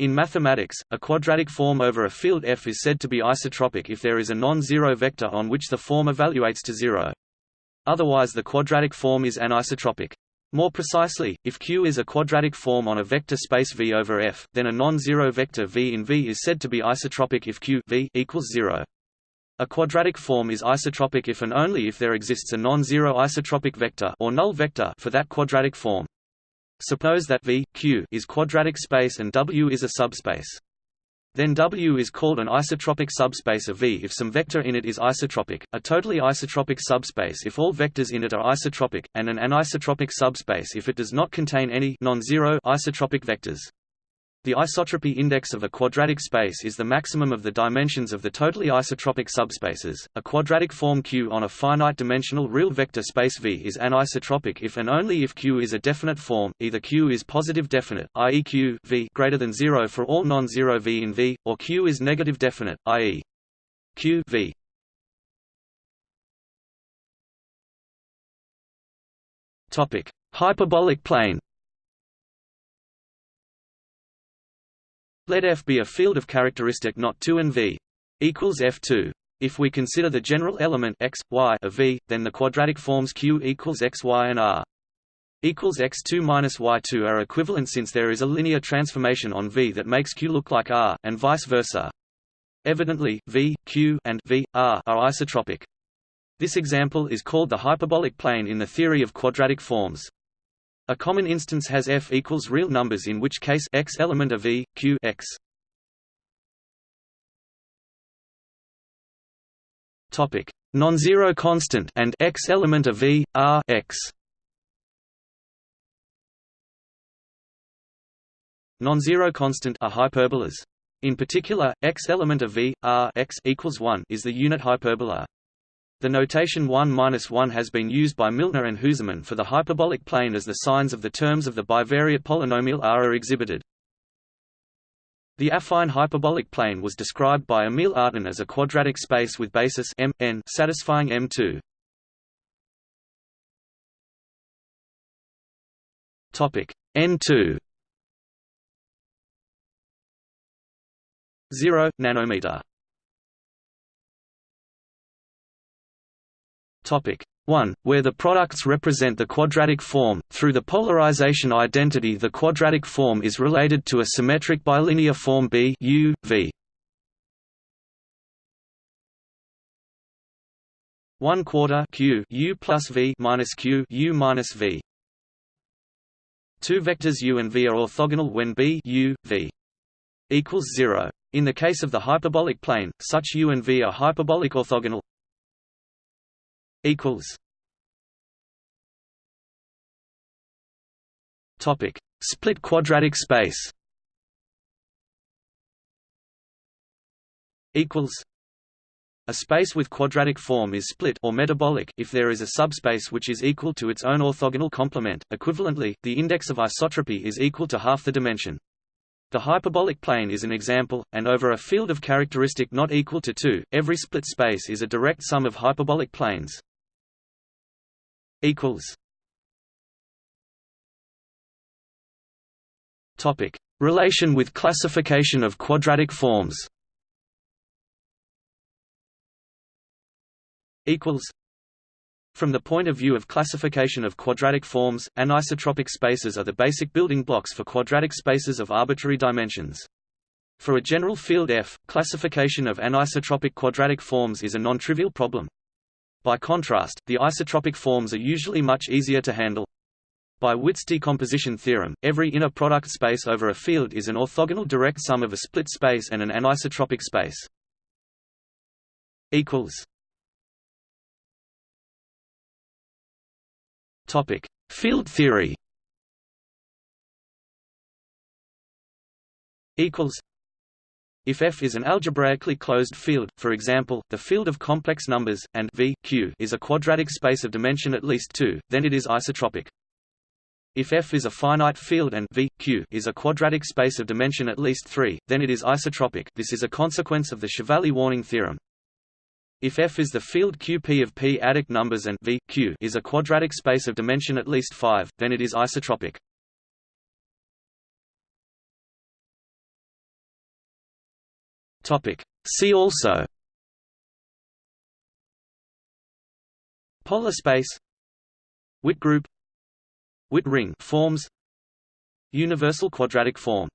In mathematics, a quadratic form over a field F is said to be isotropic if there is a non-zero vector on which the form evaluates to zero. Otherwise the quadratic form is anisotropic. More precisely, if Q is a quadratic form on a vector space V over F, then a non-zero vector V in V is said to be isotropic if Q v equals 0. A quadratic form is isotropic if and only if there exists a non-zero isotropic vector or null vector for that quadratic form. Suppose that V, Q is quadratic space and W is a subspace. Then W is called an isotropic subspace of V if some vector in it is isotropic, a totally isotropic subspace if all vectors in it are isotropic, and an anisotropic subspace if it does not contain any non-zero isotropic vectors. The isotropy index of a quadratic space is the maximum of the dimensions of the totally isotropic subspaces. A quadratic form Q on a finite-dimensional real vector space V is anisotropic if and only if Q is a definite form, either Q is positive definite, i.e. Q v greater than 0 for all non-zero V in V, or Q is negative definite, i.e. Q v. Topic: Hyperbolic plane. Let F be a field of characteristic not 2 and V equals F2. If we consider the general element x, y of V, then the quadratic forms Q equals x, y, and R equals x2 minus y2 are equivalent since there is a linear transformation on V that makes Q look like R, and vice versa. Evidently, V, Q, and V, R are isotropic. This example is called the hyperbolic plane in the theory of quadratic forms. A common instance has f equals real numbers in which case x element of v, q x. Topic: Non-zero constant and x element of v, r x. Non-zero constant are hyperbolas. In particular, x element of v, r x equals 1 is the unit hyperbola. The notation 1-1 has been used by Milnor and Husemann for the hyperbolic plane as the signs of the terms of the bivariate polynomial R are exhibited. The affine hyperbolic plane was described by Emil Artin as a quadratic space with basis M n satisfying M2. Topic N2 0 nanometer Topic 1, where the products represent the quadratic form, through the polarization identity the quadratic form is related to a symmetric bilinear form B U, v. 1 quarter q u plus v minus q u minus v. Two vectors u and v are orthogonal when b u v equals 0. In the case of the hyperbolic plane, such u and v are hyperbolic orthogonal equals. Topic. Split quadratic space. Equals. A space with quadratic form is split or metabolic if there is a subspace which is equal to its own orthogonal complement. Equivalently, the index of isotropy is equal to half the dimension. The hyperbolic plane is an example, and over a field of characteristic not equal to 2, every split space is a direct sum of hyperbolic planes equals Topic: Relation with classification of quadratic forms. Equals. From the point of view of classification of quadratic forms, anisotropic spaces are the basic building blocks for quadratic spaces of arbitrary dimensions. For a general field F, classification of anisotropic quadratic forms is a non-trivial problem. By contrast, the isotropic forms are usually much easier to handle. By Witt's decomposition theorem, every inner product space over a field is an orthogonal direct sum of a split space and an anisotropic space. equals Topic: Field theory. Equals if F is an algebraically closed field, for example, the field of complex numbers, and V Q is a quadratic space of dimension at least 2, then it is isotropic. If F is a finite field and V Q is a quadratic space of dimension at least 3, then it is isotropic. This is a consequence of the Chevalley-Warning theorem. If F is the field QP of p-adic numbers and V Q is a quadratic space of dimension at least 5, then it is isotropic. Topic. See also Polar space Witt group Witt ring forms Universal quadratic form